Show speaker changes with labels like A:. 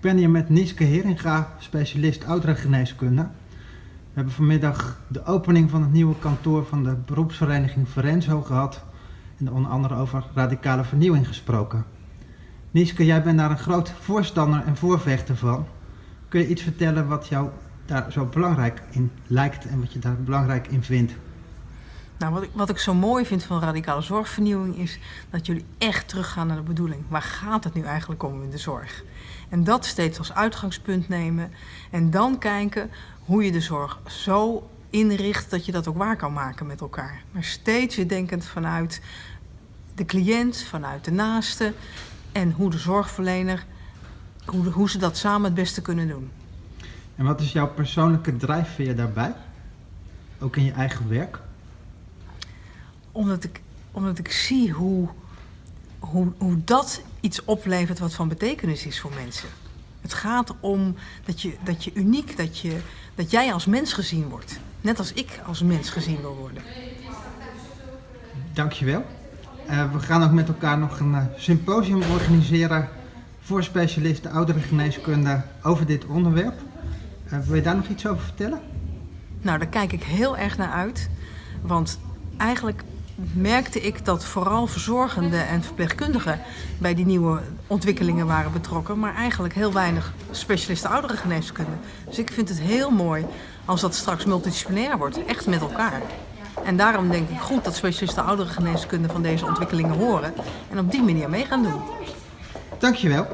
A: Ik ben hier met Nieske Heringa, specialist ouderengeneeskunde. We hebben vanmiddag de opening van het nieuwe kantoor van de beroepsvereniging Forenzo gehad en onder andere over radicale vernieuwing gesproken. Nieske, jij bent daar een groot voorstander en voorvechter van. Kun je iets vertellen wat jou daar zo belangrijk in lijkt en wat je daar belangrijk in vindt?
B: Nou, wat ik, wat ik zo mooi vind van radicale zorgvernieuwing is dat jullie echt teruggaan naar de bedoeling. Waar gaat het nu eigenlijk om in de zorg? En dat steeds als uitgangspunt nemen en dan kijken hoe je de zorg zo inricht dat je dat ook waar kan maken met elkaar. Maar steeds weer denkend vanuit de cliënt, vanuit de naaste en hoe de zorgverlener, hoe, hoe ze dat samen het beste kunnen doen.
A: En wat is jouw persoonlijke drijfveer daarbij? Ook in je eigen werk?
B: Omdat ik, omdat ik zie hoe, hoe, hoe dat iets oplevert wat van betekenis is voor mensen. Het gaat om dat je, dat je uniek, dat, je, dat jij als mens gezien wordt. Net als ik als mens gezien wil worden.
A: Dankjewel. Uh, we gaan ook met elkaar nog een uh, symposium organiseren voor specialisten ouderengeneeskunde over dit onderwerp. Uh, wil je daar nog iets over vertellen?
B: Nou, daar kijk ik heel erg naar uit. Want eigenlijk merkte ik dat vooral verzorgenden en verpleegkundigen bij die nieuwe ontwikkelingen waren betrokken, maar eigenlijk heel weinig specialisten ouderengeneeskunde. Dus ik vind het heel mooi als dat straks multidisciplinair wordt, echt met elkaar. En daarom denk ik goed dat specialisten ouderengeneeskunde van deze ontwikkelingen horen en op die manier mee gaan doen.
A: Dankjewel.